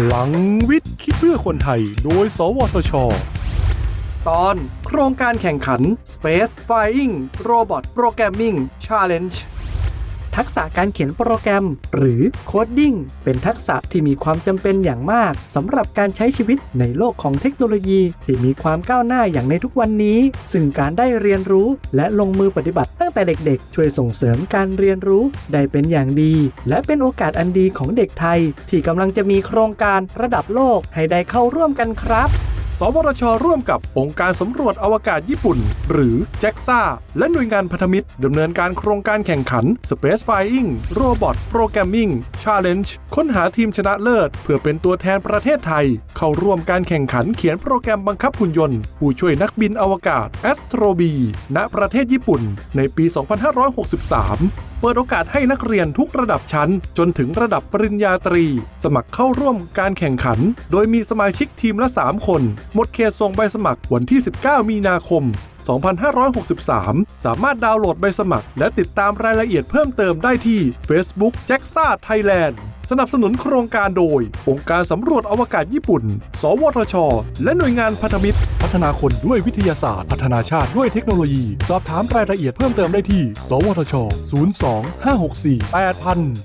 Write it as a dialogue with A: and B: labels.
A: พลังวิทย์คิดเพื่อคนไทย โดย สวทช ตอนโครงการแข่งขัน Space Flying Robot Programming Challenge
B: ทักษะการเขียนโปรแกรม หรือโคดดิ้งเป็นทักษะที่มีความจำเป็นอย่างมากสำหรับการใช้ชีวิตในโลกของเทคโนโลยีที่มีความก้าวหน้าอย่างในทุกวันนี้ ซึ่งการได้เรียนรู้และลงมือปฏิบัติตั้งแต่เด็กๆ ช่วยส่งเสริมการเรียนรู้ได้เป็นอย่างดี และเป็นโอกาสอันดีของเด็กไทย ที่กำลังจะมีโครงการระดับโลกให้ได้เข้าร่วมกันครับ
A: สวทช ร่วมกับองค์การสำรวจอวกาศญี่ปุ่น หรือ JAXA และหน่วยงานพันธมิตรดำเนินการโครงการแข่งขัน Space Flying Robot Programming Challenge ค้นหาทีมชนะเลิศ เพื่อเป็นตัวแทนประเทศไทย เข้าร่วมการแข่งขันเขียนโปรแกรมบังคับหุ่นยนต์ ผู้ช่วยนักบินอวกาศ Astro B ณประเทศญี่ปุ่น ในปี 2563 เปิดโอกาสให้นักเรียนทุกระดับชั้น จนถึงระดับปริญญาตรี สมัครเข้าร่วมการแข่งขัน โดยมีสมาชิกทีมละ 3 คน หมดเขตส่งใบสมัครวันที่ 19 มีนาคม 2563 สามารถดาวน์โหลดใบสมัคร และติดตามรายละเอียดเพิ่มเติมได้ที่ Facebook j a x a Thailand สนับสนุนโครงการโดย องค์การสำรวจอวกาศญี่ปุ่น สวทช และหน่วยงานพันธมิตร พัฒนาคนด้วยวิทยาศาสตร์ พัฒนาชาติด้วยเทคโนโลยี สอบถามรายละเอียดเพิ่มเติมได้ที่ สวทช 02 564 8000